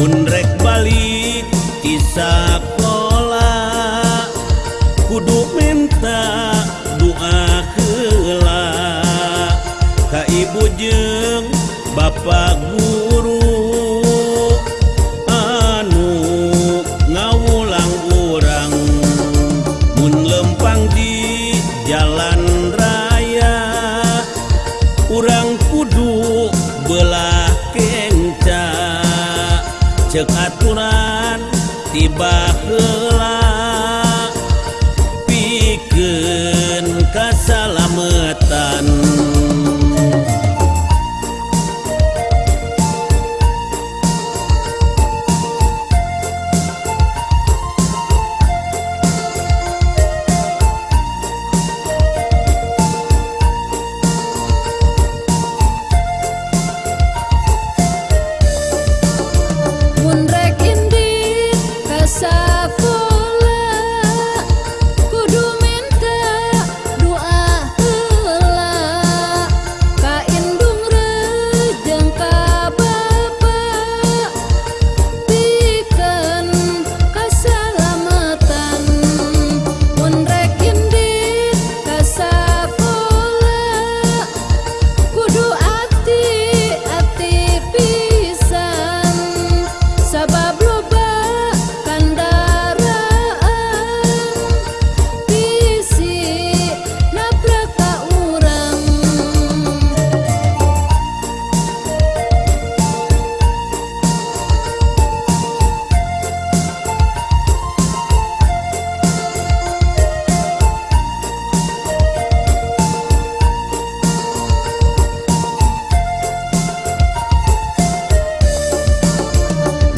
punrek balik kisah sakola. Kudu minta doa kela ka ibu jeng bapak guru. và hương lan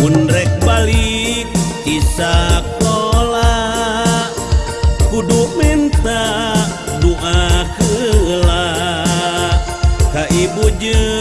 punrek balik tisak pola kudu minta doa kela ka ibu jeung